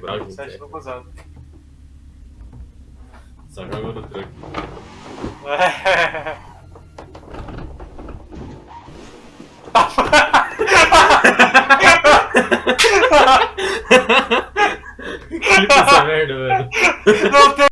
quebrar junto. Sete é. no cruzado. Só joga no truque. Clipa essa merda, velho. Não tem